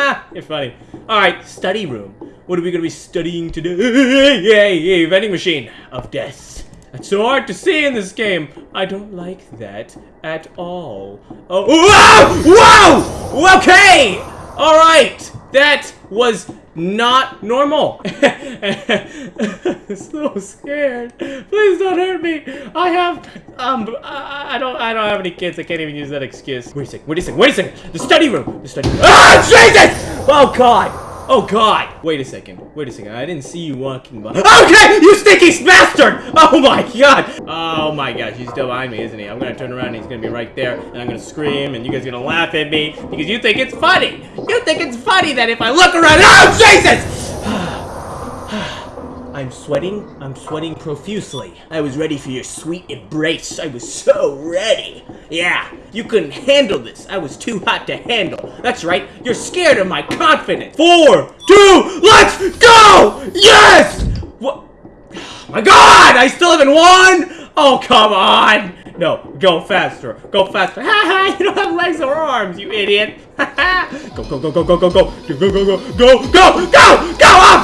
You're funny. Alright, study room. What are we gonna be studying today? Yay, yay, vending machine of death. It's so hard to see in this game. I don't like that at all. Oh, whoa! Whoa! Okay! Alright! That was not normal. I'm so scared. Please don't hurt me. I have um I, don't I don't have any kids. I can't even use that excuse. Wait a second. Wait a second. Wait a second. The study room. The study room. Ah Jesus! Oh god. Oh god! Wait a second. Wait a second. I didn't see you walking by. Okay! You stinky bastard! Oh my god! Oh my gosh, he's still behind me, isn't he? I'm gonna turn around and he's gonna be right there, and I'm gonna scream, and you guys are gonna laugh at me because you think it's funny! You think it's funny that if I look around. Oh Jesus! I'm sweating. I'm sweating profusely. I was ready for your sweet embrace. I was so ready. Yeah, you couldn't handle this. I was too hot to handle. That's right. You're scared of my confidence. Four, two, let's go! Yes! What? my God! I still haven't won! Oh, come on! No, go faster. Go faster. Ha ha! You don't have legs or arms, you idiot. Ha ha! Go, go, go, go, go, go, go. Go, go, go, go, go, go, go, go!